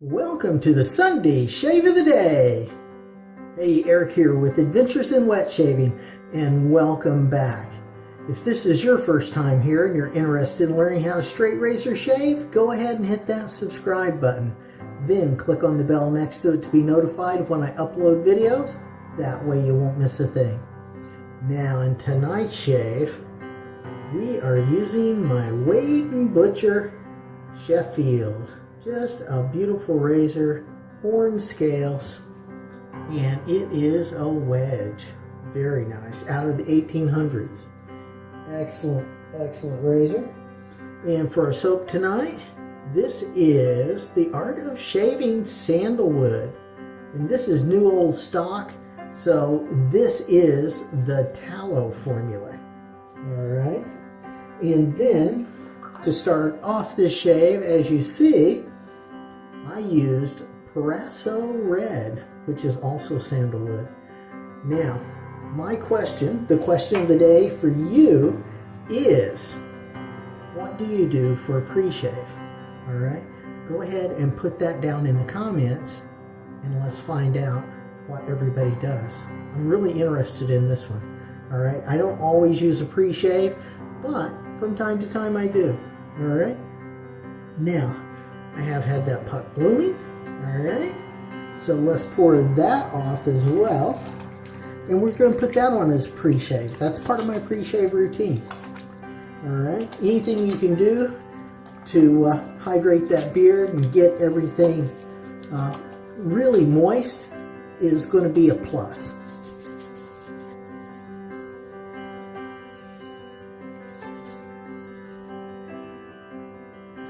Welcome to the Sunday Shave of the Day. Hey, Eric here with Adventures in Wet Shaving, and welcome back. If this is your first time here and you're interested in learning how to straight razor shave, go ahead and hit that subscribe button. Then click on the bell next to it to be notified when I upload videos. That way you won't miss a thing. Now in tonight's shave, we are using my Wade & Butcher Sheffield. Just a beautiful razor, horn scales, and it is a wedge. Very nice, out of the 1800s. Excellent, excellent razor. And for our soap tonight, this is The Art of Shaving Sandalwood. And this is new old stock, so this is the tallow formula. All right. And then to start off this shave, as you see, I used Proraso Red, which is also sandalwood. Now, my question, the question of the day for you is, what do you do for a pre-shave? All right, go ahead and put that down in the comments and let's find out what everybody does. I'm really interested in this one. All right, I don't always use a pre-shave, but from time to time I do. All right, now I have had that puck blooming. All right, so let's pour that off as well. And we're going to put that on as pre-shave. That's part of my pre-shave routine. All right, anything you can do to uh, hydrate that beard and get everything uh, really moist is going to be a plus.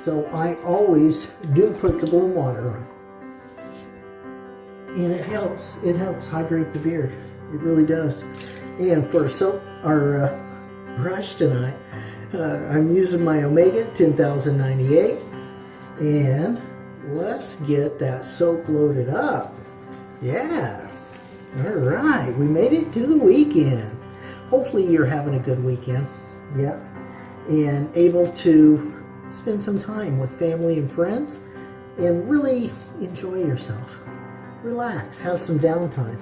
So I always do put the bloom water on. And it helps, it helps hydrate the beard. It really does. And for soap, our uh, brush tonight, uh, I'm using my Omega 10098. And let's get that soap loaded up. Yeah. All right. We made it to the weekend. Hopefully you're having a good weekend. Yep. And able to spend some time with family and friends and really enjoy yourself. Relax, have some downtime.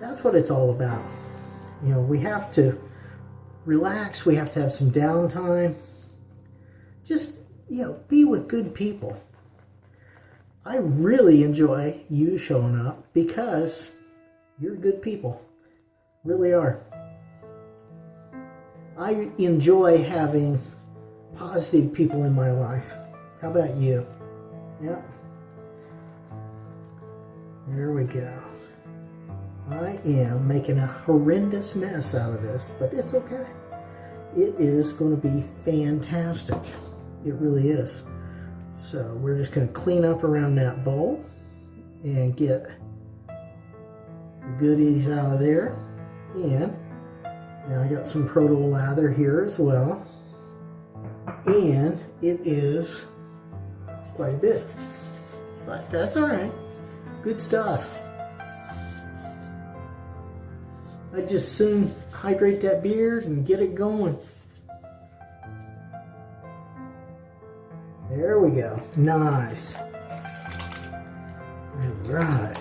That's what it's all about. You know, we have to relax, we have to have some downtime. Just, you know, be with good people. I really enjoy you showing up because you're good people. Really are. I enjoy having positive people in my life. How about you? Yep. There we go. I am making a horrendous mess out of this, but it's okay. It is going to be fantastic. It really is. So we're just going to clean up around that bowl and get the goodies out of there. And now I got some proto lather here as well and it is quite a bit. But that's all right. Good stuff. I just soon hydrate that beard and get it going. There we go. Nice. All right.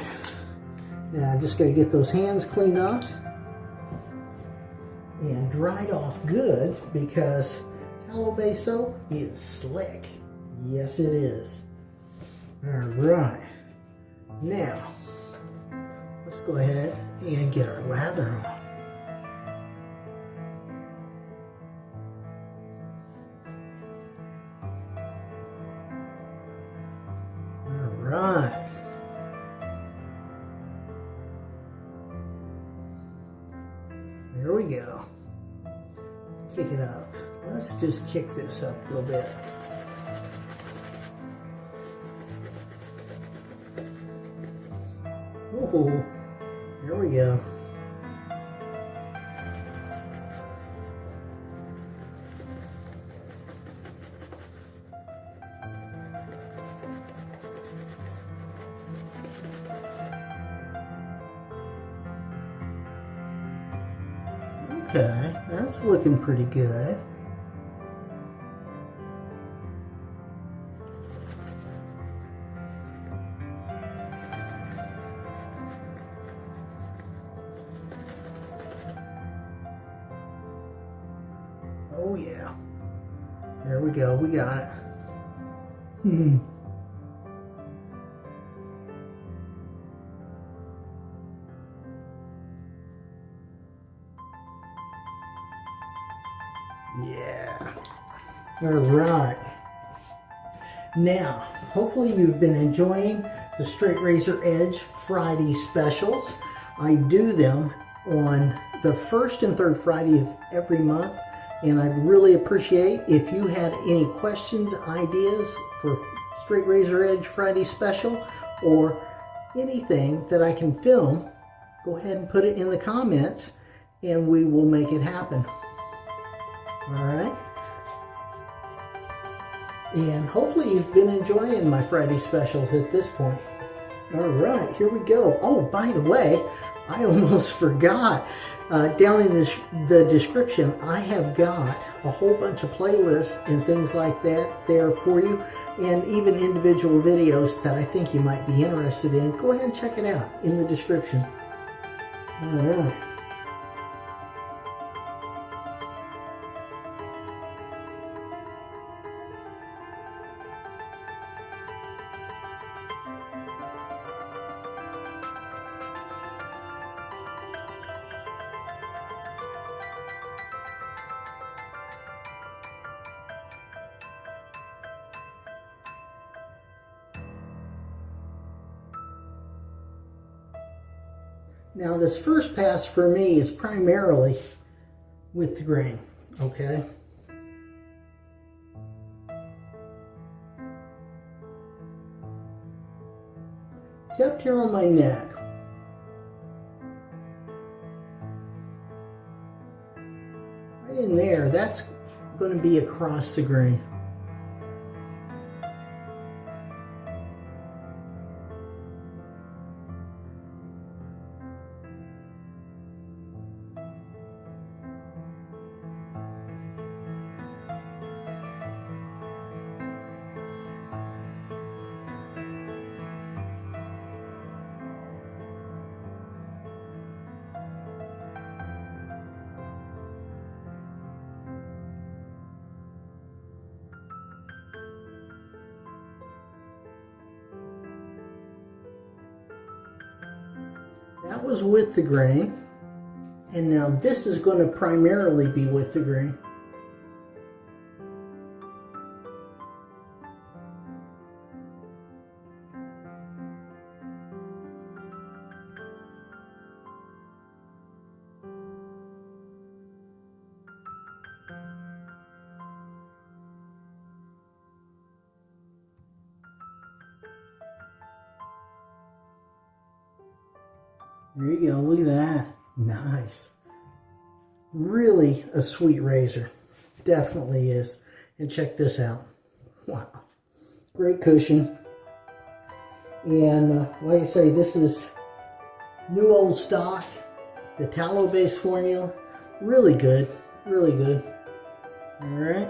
Now I just got to get those hands cleaned off and dried off good because Tallow base soap is slick. Yes, it is. All right. Now, let's go ahead and get our lather on. Kick this up a little bit. Ooh, there we go. Okay, that's looking pretty good. Yeah. All right. Now, hopefully you've been enjoying the Straight Razor Edge Friday specials. I do them on the first and third Friday of every month. And I'd really appreciate if you had any questions, ideas for Straight Razor Edge Friday special or anything that I can film, go ahead and put it in the comments and we will make it happen. All right. And hopefully you've been enjoying my Friday specials at this point. All right, here we go. Oh, by the way, I almost forgot. Uh, down in this, the description, I have got a whole bunch of playlists and things like that there for you, and even individual videos that I think you might be interested in. Go ahead and check it out in the description. All right. This first pass for me is primarily with the grain, okay? Except here on my neck. Right in there, that's going to be across the grain. The grain. And now this is going to primarily be with the grain. There you go, look at that. Nice. Really a sweet razor. Definitely is. And check this out. Wow. Great cushion. And uh, like I say, this is new old stock. The tallow based formula. Really good. Really good. All right.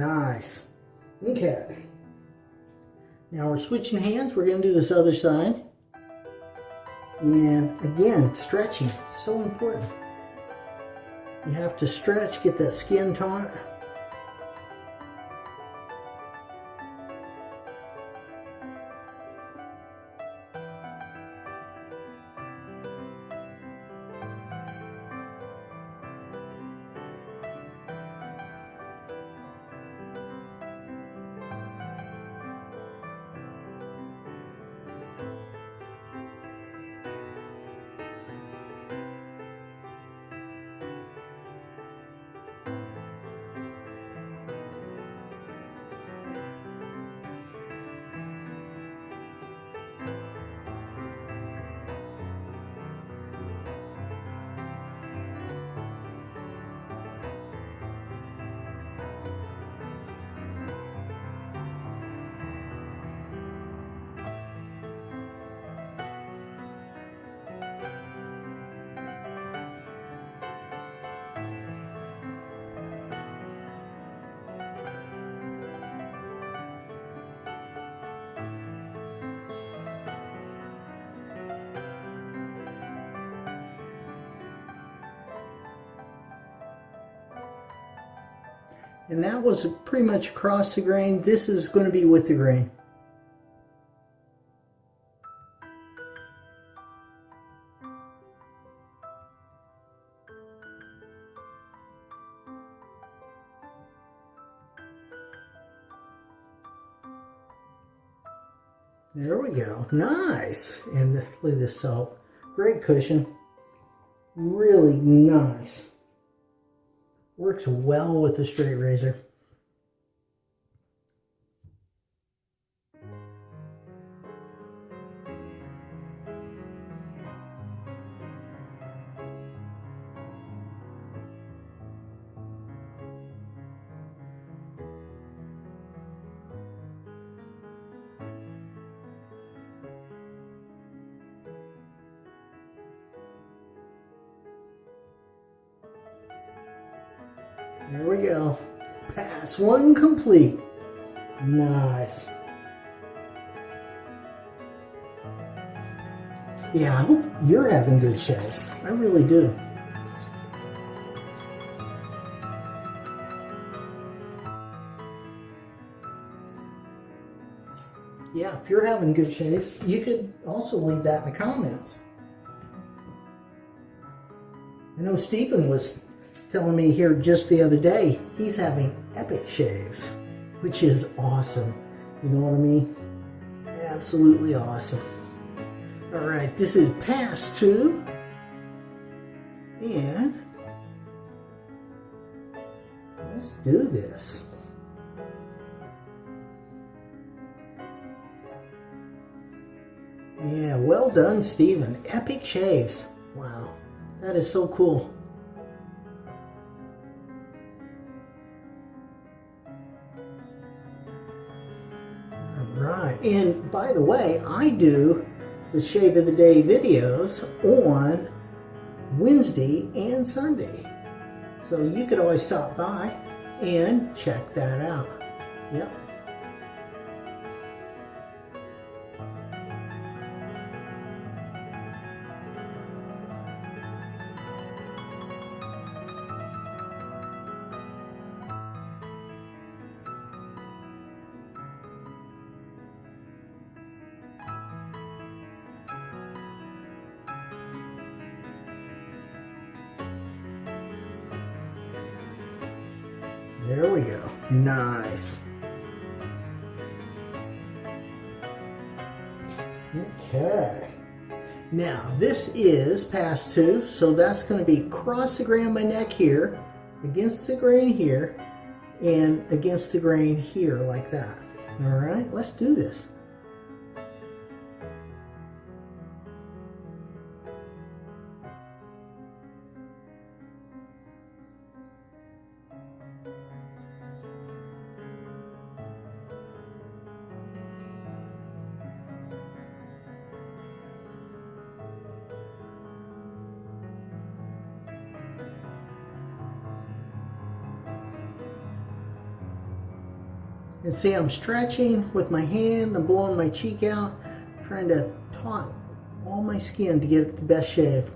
Nice. Okay. Now we're switching hands. We're going to do this other side. And again, stretching. It's so important. You have to stretch, get that skin taut. And that was pretty much across the grain. This is going to be with the grain. There we go. Nice. And look at this salt. Great cushion. Really nice. Works well with the straight razor. There we go. Pass one complete. Nice. Yeah, I hope you're having good shaves. I really do. Yeah, if you're having good shaves, you could also leave that in the comments. I know Stephen was telling me here just the other day he's having epic shaves, which is awesome. You know what I mean? Absolutely awesome. All right, this is pass two. And let's do this. Yeah, well done, Stephen. Epic shaves. Wow, that is so cool. And by the way, I do the Shave of the Day videos on Wednesday and Sunday. So you could always stop by and check that out. Yep. There we go. Nice. Okay. Now, this is pass two, so that's going to be across the grain my neck here, against the grain here, and against the grain here like that. All right, let's do this. And see, I'm stretching with my hand, I'm blowing my cheek out, trying to taut all my skin to get the best shave.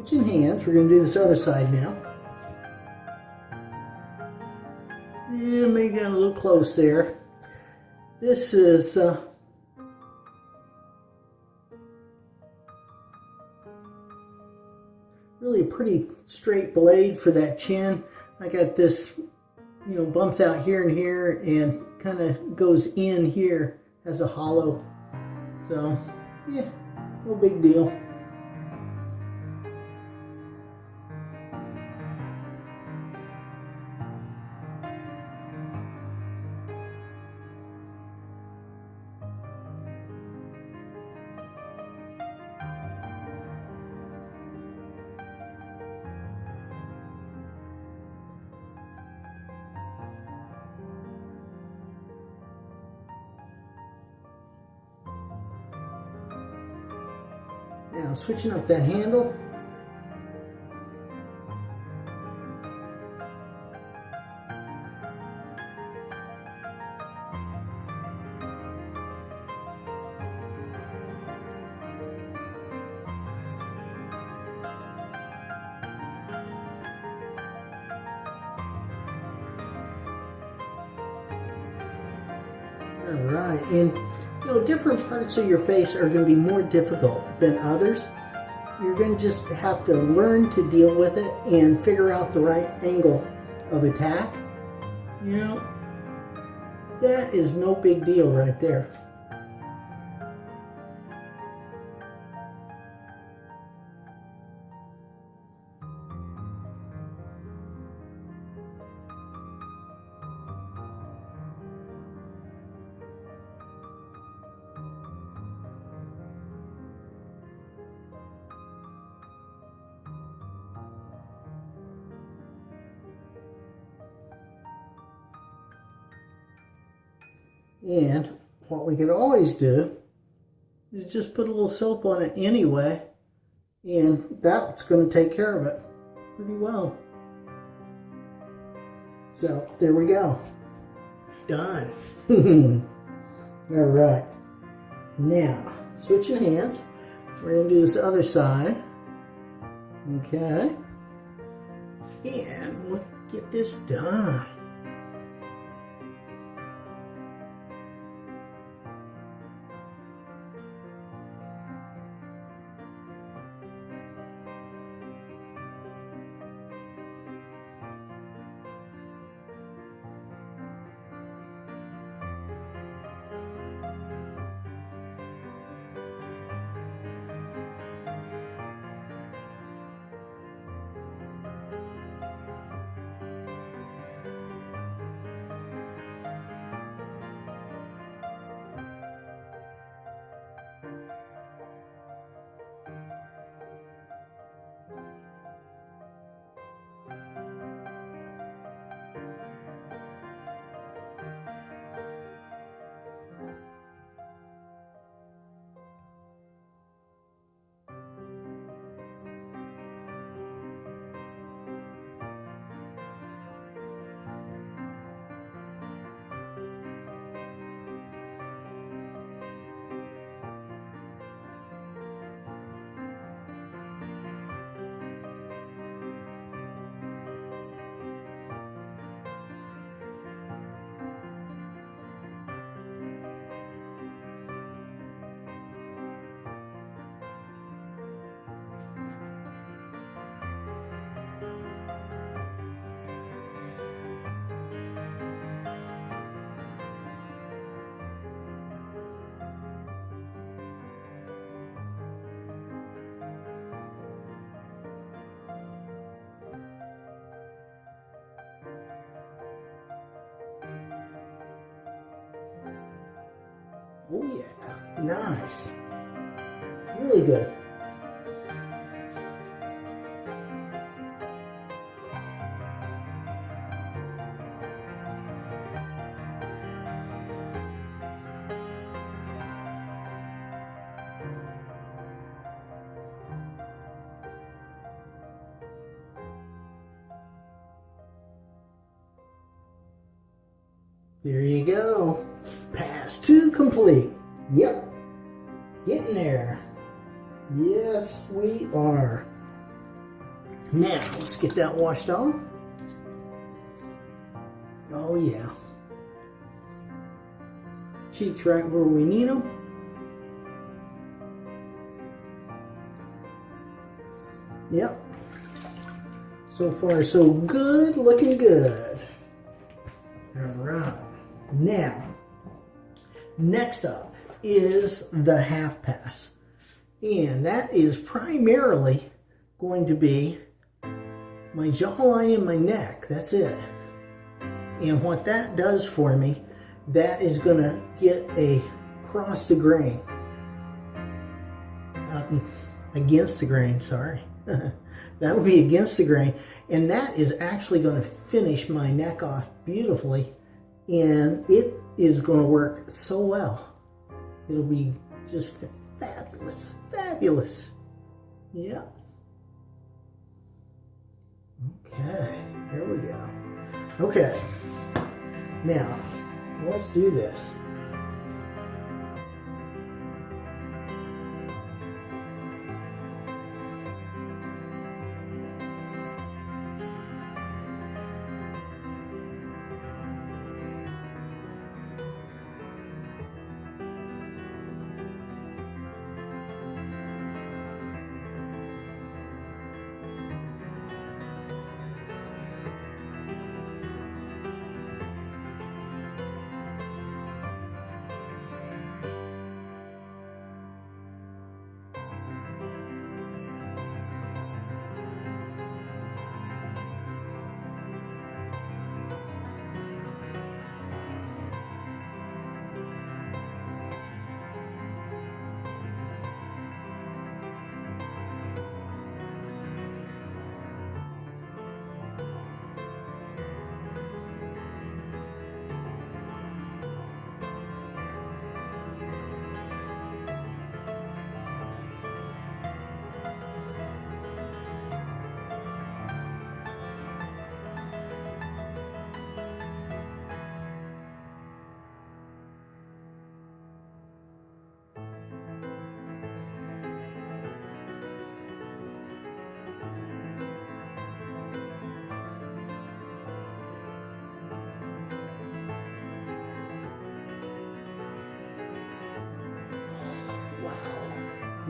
Switching hands, we're going to do this other side now. Yeah, maybe got a little close there. This is uh, really a pretty straight blade for that chin. I got this, you know, bumps out here and here and kind of goes in here as a hollow. So, yeah, no big deal. Switching up that handle. All right, and you know, different parts of your face are going to be more difficult than others. You're going to just have to learn to deal with it and figure out the right angle of attack. You know, that is no big deal right there. And what we could always do is just put a little soap on it anyway, and that's going to take care of it pretty well. So there we go. Done. All right. Now, switching hands. We're going to do this other side. Okay. And we'll get this done. Oh yeah, nice. Really good. There you go. Complete. Yep. Getting there. Yes, we are. Now, let's get that washed off. Oh, yeah. teeth right where we need them. Yep. So far, so good, looking good. All right. Now, next up is the half pass. And that is primarily going to be my jawline and my neck. That's it. And what that does for me, that is going to get a cross the grain. Uh, against the grain, sorry. that will be against the grain. And that is actually going to finish my neck off beautifully. And it is going to work so well. It'll be just fabulous. Fabulous. Yeah. Okay, here we go. Okay, now let's do this.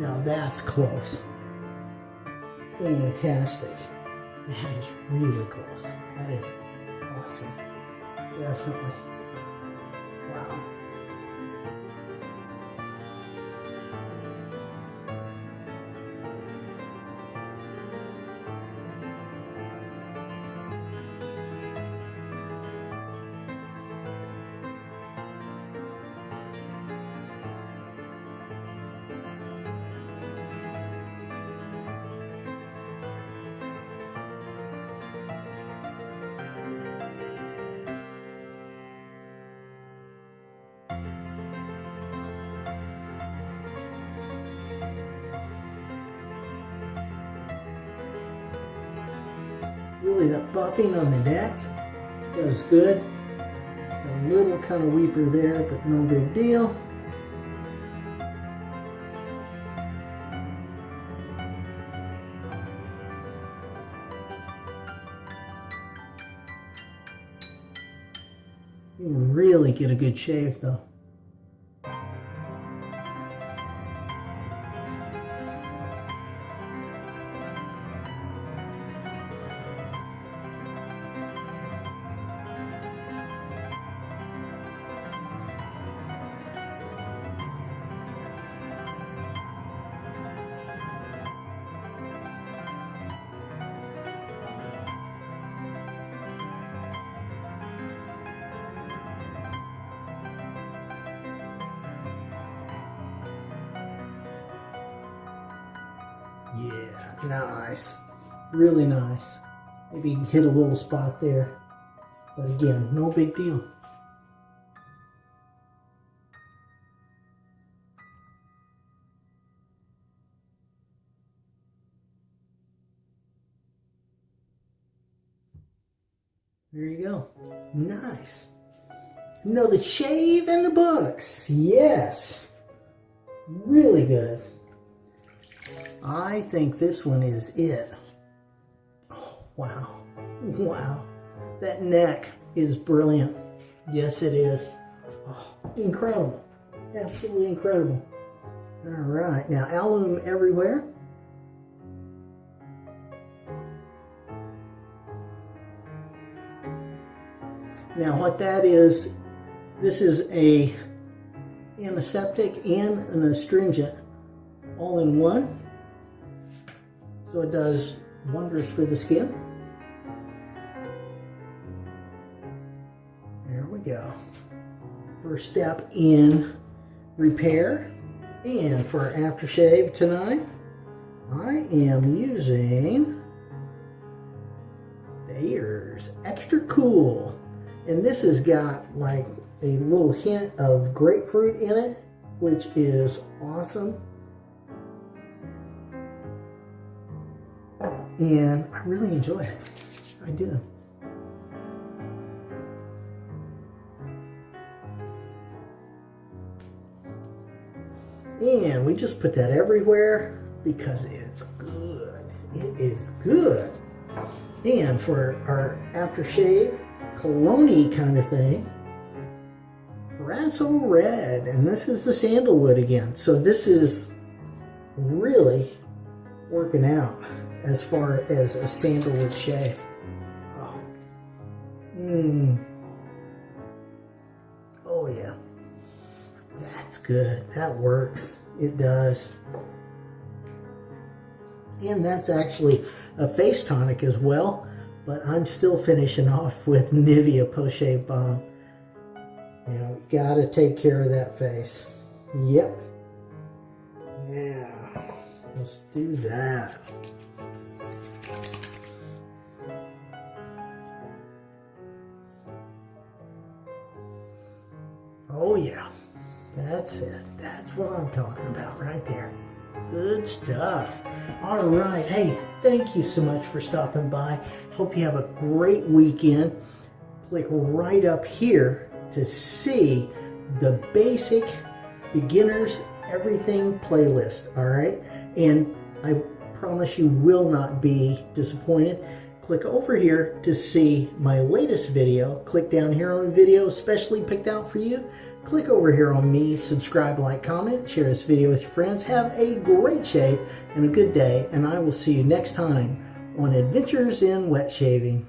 Now that's close. Fantastic. That is really close. That is awesome. Definitely. That buffing on the neck does good. A little kind of weeper there, but no big deal. You really get a good shave though. Nice. Really nice. Maybe hit a little spot there. But again, no big deal. There you go. Nice. No, the shave and the books. Yes. Really good. I think this one is it. Oh, wow. Wow. That neck is brilliant. Yes, it is. Oh, incredible. Absolutely incredible. All right, now alum everywhere. Now what that is, this is a antiseptic and an astringent all in one. So it does wonders for the skin. There we go. First step in repair. And for aftershave tonight, I am using Bayer's Extra Cool. And this has got like a little hint of grapefruit in it, which is awesome. And I really enjoy it. I do. And we just put that everywhere because it's good. It is good. And for our aftershave, cologne kind of thing, Proraso Red. And this is the sandalwood again. So this is really working out as far as a sandalwood shave. Oh. Mmm. Oh yeah. That's good. That works. It does. And that's actually a face tonic as well. But I'm still finishing off with Nivea Post Shave Balm. You know, gotta take care of that face. Yep. Yeah. Let's do that. That's it. That's what I'm talking about right there. Good stuff. All right. Hey, thank you so much for stopping by. Hope you have a great weekend. Click right up here to see the basic beginners everything playlist. All right. And I promise you will not be disappointed. Click over here to see my latest video. Click down here on the video especially picked out for you click over here on me, subscribe, like, comment, share this video with your friends. Have a great shave and a good day, and I will see you next time on Adventures in Wet Shaving.